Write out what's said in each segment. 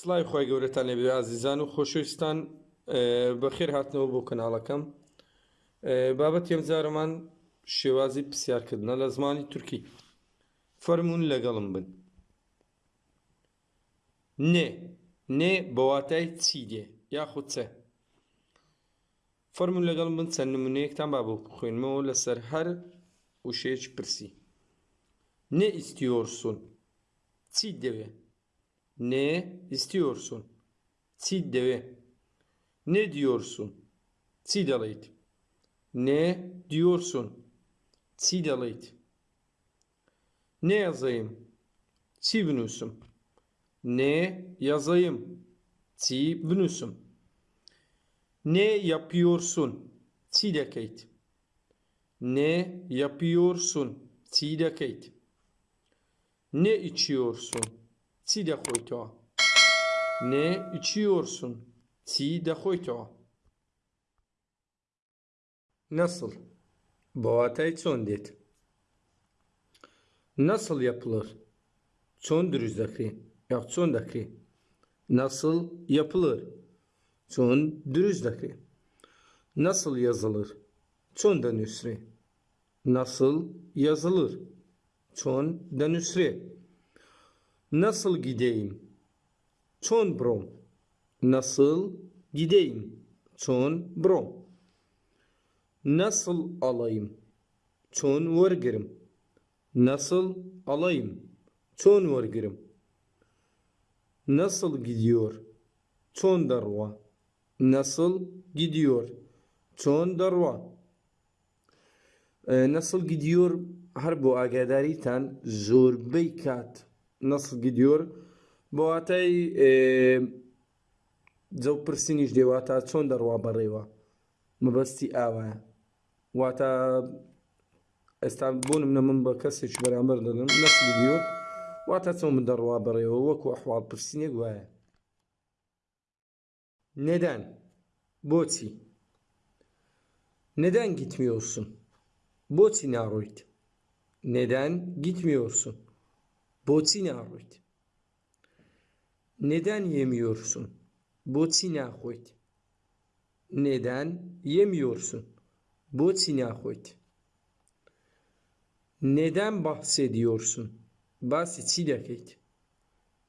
سڵای خۆی گەورەتان لێبێ ئازیزان و خۆشەویستان بەخێر هاتنەوە بۆ کەناڵەکەم. بابەت ئێمجارەمان شێوازی پرسیارکردنە لە زمانی تورکی. فەرمونون لەگەڵم بن. نێ نێ بەواتای چی دێ یاخود چە؟ فەرمونون لەگەڵم بن چەند نمونەیەکتان با بۆ بخوێنمەوە لەسەر هەر وشەیەک پرسی. Ne istiyorsun? Çi deve. Ne istiyorsun? Deve. Ne diyorsun? Dalayt. Ne diyorsun? Dalayt. Ne yazayım? Bünüsüm. Ne yazayım? Bünüsüm. Ne yapıyorsun? Dekeyt. Ne yapıyorsun? Dekeyt. Ne içiyorsun? Çi de koyto. Ne içiyorsun? Çi de koyto. Nasıl? Boğatay çon det. Nasıl yapılır? Çon dürüzdaki. Ya çon daki. Nasıl yapılır? Çon dürüzdaki. Nasıl yazılır? Çon da nüsri. Nasıl yazılır? Çon da nüsri. Nasıl gideyim? Çon brom. Nasıl gideyim? Çon brom. Nasıl alayım? Çon vergirim. Nasıl alayım? Çon vergirim. Nasıl gidiyor? Çon darva. Nasıl gidiyor? Çon darva. Ee, nasıl gidiyor? Her bu agadariten zorbey kat nasıl gidiyor بۆ واتای جەو پرسینیش دێواتە چۆن دەڕوا بەڕێوە مەبەستی ئاوایە واتە ئێستا بوونم نە من بە کەسێک بەرامبەر دەدەم نەسل دیۆ واتە چۆن من دەڕوا بەڕێوە وەکو ئەحواڵ پرسینێک وایە Neden? Boçi. Neden gitmiyorsun? Boçi naroit. Neden gitmiyorsun? Boçi naroit. Neden yemiyorsun? Boçi nahoit. Neden yemiyorsun? Boçi nahoit. Neden bahsediyorsun? Bahsediyorsun.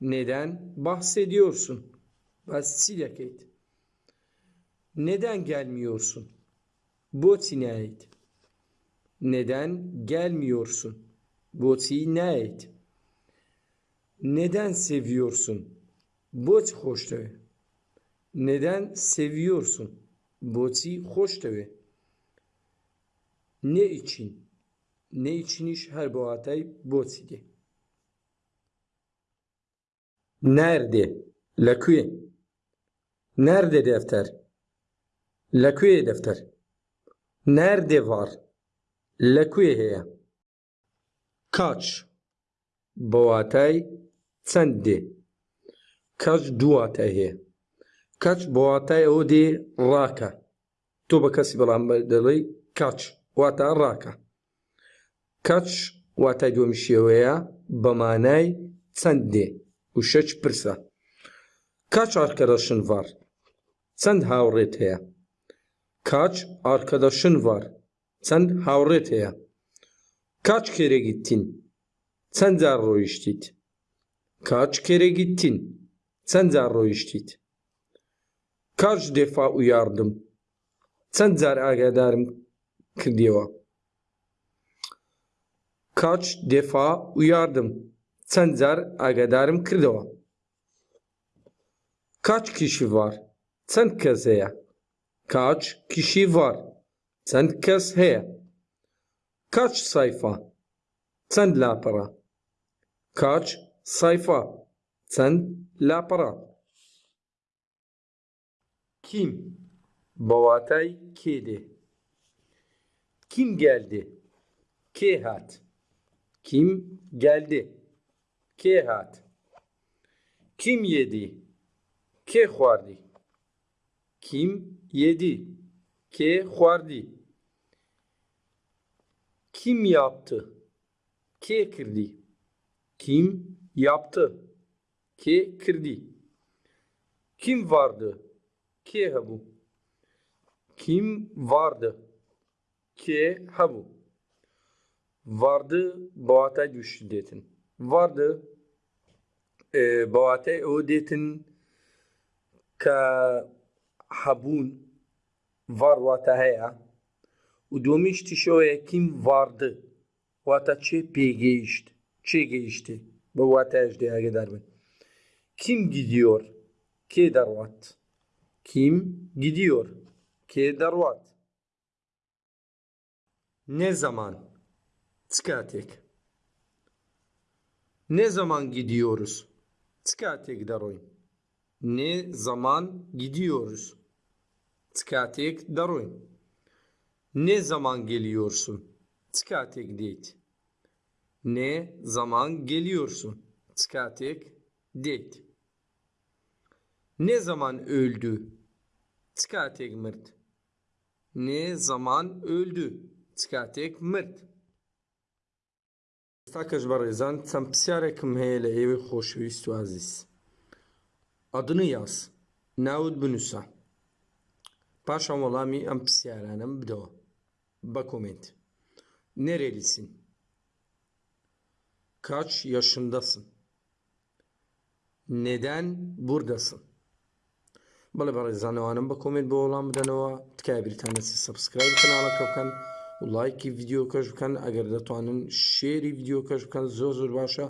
Neden bahsediyorsun? Bahsediyorsun. Neden gelmiyorsun? Boçi nahoit. Neden gelmiyorsun? Boçi nahoit neden seviyorsun? Boç hoşteve. Neden seviyorsun? Boçi hoşteve. Ne için? Ne için iş her bu atay boçige. Nerede? Lakuye. Nerede defter? Lakuye defter. Nerede var? Lakuye heye. Kaç? Bu atay چەندێ؟ کەچ دواتە هەیە؟ کەچ بۆواتای ئەوە دێ ڕاکە. تۆ بە کەسی بەڵام دەڵێ کەچ واتە ڕاکە. کەچ واتای دۆمیشیەوەیە بەمانای چەندێ؟ و شەچ پرسە. کاچ ئارکەدەشن var چەند هاوڕێت هەیە؟ کاچ ئارکەدەشن var چەند هاوڕێت هەیە؟ kaç kere gittin Sen ڕۆیشتیت؟ Kaç kere gittin? Sen zerro iştit. Kaç defa uyardım? Sen zer'a gederim diyor. Kaç defa uyardım? Sen zer'a gederim diyor. Kaç kişi var? Sen keseye. Kaç kişi var? Sen keseye. Kaç sayfa? Sen la para. Kaç sayfa? Sen lapara. Kim? Bavatay kedi. Kim geldi? Kehat. Kim geldi? Kehat. Kim yedi? Ke xwardi. Kim yedi? Ke xwardi. Kim yaptı? Ke kirdi. Kim yaptı ki kirdi. Kim vardı? Ki habu. Kim vardı? Ki habu. Vardı boğata güçlü detin. Vardı e, boğata o detin ka habun var vata haya. U domişti şoya kim vardı? Vata çe pe geçti. Çe geçti. بە واتایش دێ ئاگدار بن kim gidiyor kê dervat kim gidiyor kê dervat ne zaman Tskatek. Ne zaman gidiyoruz? Tskatek daroy. Ne zaman gidiyoruz? Tskatek daroy. Ne zaman geliyorsun? Tskatek date. ne zaman geliyorsun? Çıkartık. Date. Ne zaman öldü? Çıkartık mırt. Ne zaman öldü? Çıkartık mırt. Stakaj Barizan, sen psiyarekim heyle evi hoşvistu aziz. Adını yaz. Naud Bünusa. Paşam olami am psiyarenem bdo. Bakoment. Nerelisin? Kaç yaşındasın? Neden buradasın? بەڵێ بەڕێزانەوانم بە کۆمنت بۆ وەڵام بدەنەوە تکای بریتانەسی سبسکرایب کەناڵەکە بکەن و لایکی ڤیددیو کەش بکەن ئەگەر دەتوانن شێری ڤیددیو کەش بکەن زۆر زۆر باشە